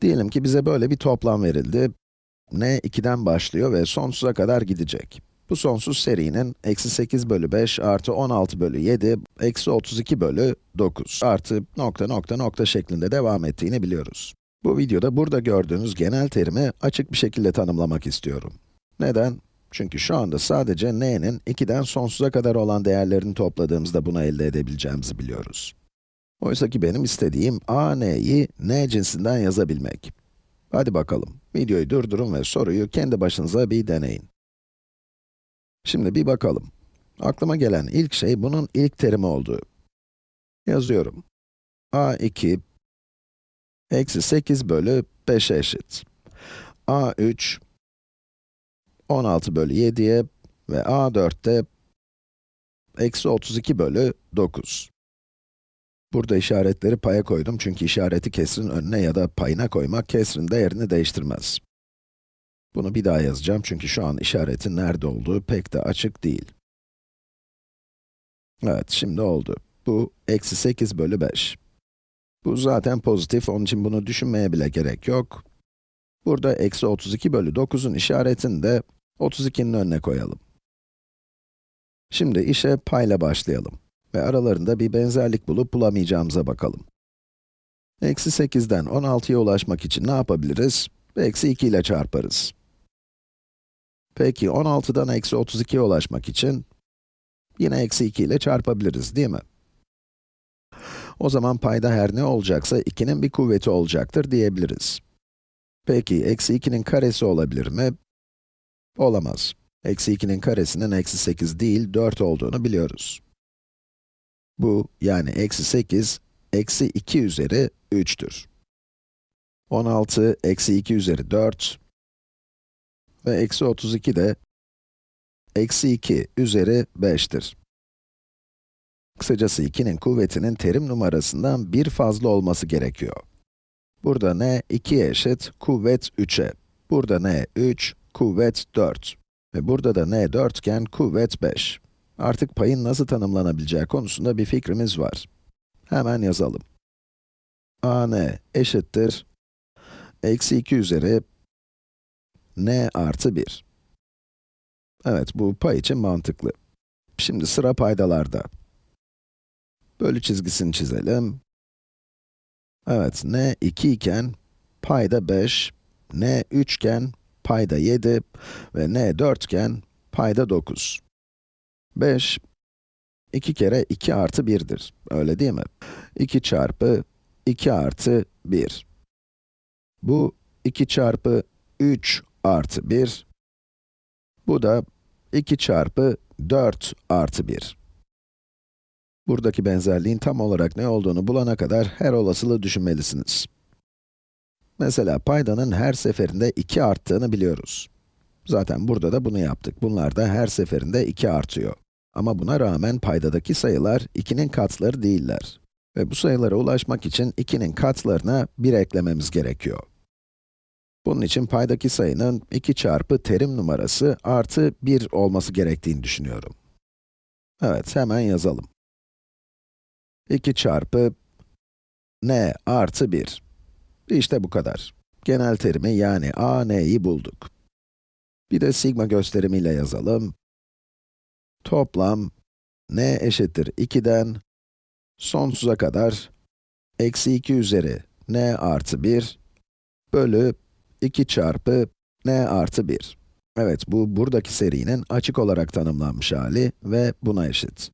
Diyelim ki bize böyle bir toplam verildi. n 2'den başlıyor ve sonsuza kadar gidecek. Bu sonsuz serinin eksi 8 bölü 5 artı 16 bölü 7 eksi 32 bölü 9 artı nokta nokta nokta şeklinde devam ettiğini biliyoruz. Bu videoda burada gördüğünüz genel terimi açık bir şekilde tanımlamak istiyorum. Neden? Çünkü şu anda sadece n'nin 2'den sonsuza kadar olan değerlerini topladığımızda bunu elde edebileceğimizi biliyoruz. Oysa ki benim istediğim a, n'yi n cinsinden yazabilmek. Hadi bakalım, videoyu durdurun ve soruyu kendi başınıza bir deneyin. Şimdi bir bakalım. Aklıma gelen ilk şey bunun ilk terimi olduğu. Yazıyorum. a2 eksi 8 bölü 5'e eşit. a3 16 bölü 7'ye ve a4'te eksi 32 bölü 9. Burada işaretleri paya koydum çünkü işareti kesrin önüne ya da payına koymak kesrin değerini değiştirmez. Bunu bir daha yazacağım çünkü şu an işaretin nerede olduğu pek de açık değil. Evet, şimdi oldu. Bu, eksi 8 bölü 5. Bu zaten pozitif, onun için bunu düşünmeye bile gerek yok. Burada eksi 32 bölü 9'un işaretini de 32'nin önüne koyalım. Şimdi işe payla başlayalım ve aralarında bir benzerlik bulup bulamayacağımıza bakalım. Eksi 8'den 16'ya ulaşmak için ne yapabiliriz? Eksi 2 ile çarparız. Peki 16'dan eksi 32'ye ulaşmak için yine eksi 2 ile çarpabiliriz, değil mi? O zaman payda her ne olacaksa 2'nin bir kuvveti olacaktır diyebiliriz. Peki, eksi 2'nin karesi olabilir mi? Olamaz. Eksi 2'nin karesinin eksi 8 değil, 4 olduğunu biliyoruz. Bu, yani eksi 8, eksi 2 üzeri 3'tür. 16, eksi 2 üzeri 4 ve eksi 32 de eksi 2 üzeri 5'tir. Kısacası 2'nin kuvvetinin terim numarasından bir fazla olması gerekiyor. Burada n 2'ye eşit, kuvvet 3'e. Burada n 3, kuvvet 4. Ve burada da n 4 iken kuvvet 5. Artık payın nasıl tanımlanabileceği konusunda bir fikrimiz var. Hemen yazalım. a n eşittir, eksi 2 üzeri n artı 1. Evet, bu pay için mantıklı. Şimdi sıra paydalarda. Bölü çizgisini çizelim. Evet, n 2 iken payda 5, n 3 iken payda 7 ve n 4 iken payda 9. 5, 2 kere 2 artı 1'dir, öyle değil mi? 2 çarpı 2 artı 1. Bu 2 çarpı 3 artı 1. Bu da 2 çarpı 4 artı 1. Buradaki benzerliğin tam olarak ne olduğunu bulana kadar her olasılığı düşünmelisiniz. Mesela paydanın her seferinde 2 arttığını biliyoruz. Zaten burada da bunu yaptık. Bunlar da her seferinde 2 artıyor. Ama buna rağmen paydadaki sayılar 2'nin katları değiller. Ve bu sayılara ulaşmak için 2'nin katlarına 1 eklememiz gerekiyor. Bunun için paydaki sayının 2 çarpı terim numarası artı 1 olması gerektiğini düşünüyorum. Evet, hemen yazalım. 2 çarpı n artı 1. İşte bu kadar. Genel terimi yani a, n'yi bulduk. Bir de sigma gösterimiyle yazalım. Toplam n eşittir 2'den sonsuza kadar eksi 2 üzeri n artı 1 bölü 2 çarpı n artı 1. Evet, bu buradaki serinin açık olarak tanımlanmış hali ve buna eşit.